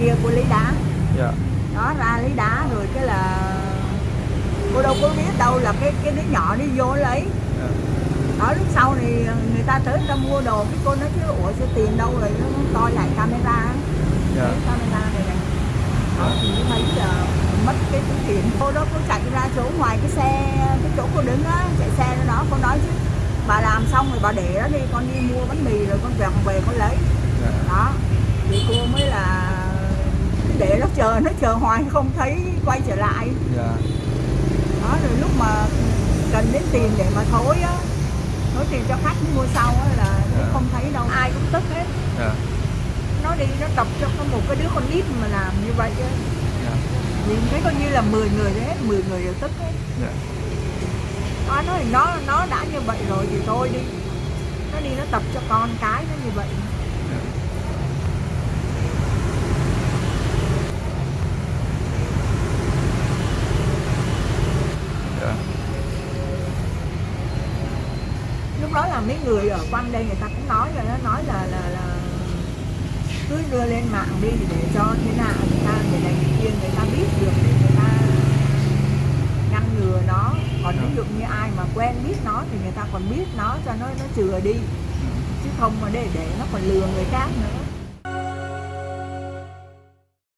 kia cô lấy đá. Dạ. Đó ra lấy đá rồi cái là cô đâu có biết đâu là cái cái đứa nhỏ đi vô lấy. Dạ. Ở lúc sau thì người ta tới người ta mua đồ cái cô nói chứ ủa số tiền đâu rồi nó coi lại camera dạ. Camera này này. Đó thì mới thấy là mất cái túi tiền cô đó cô chạy ra chỗ ngoài cái xe cái chỗ cô đứng á chạy xe đó đó cô nói chứ bà làm xong rồi bà để đó đi con đi mua bánh mì rồi con về con về con lấy. Dạ. Đó thì cô mới là để nó chờ nó chờ hoài không thấy quay trở lại. Dạ. Đó rồi lúc mà cần đến tiền để mà thối á thối tiền cho khách mua sau á là Dạ. không thấy đâu. Ai cũng tức hết. Dạ. Nó đi nó tập cho có một cái đứa con nít mà làm như vậy á. Dạ. Nhìn thấy coi như là 10 người đấy hết 10 người đều tức hết. Dạ. Nó nói thì nó nó đã như vậy rồi thì thôi đi. Nó đi nó tập cho con cái nó như vậy dạ dạ lúc đó là mấy người ở quanh đây người ta cũng nói rồi nó nói là là là cứ đưa lên mạng đi để cho thế nào người ta người này người kia người ta biết được để người ta ngăn ngừa nó. Còn ví dụ như ai mà quen biết nó thì người ta còn biết nó cho nó nó chừa đi. Chứ không mà để để nó còn lừa người khác nữa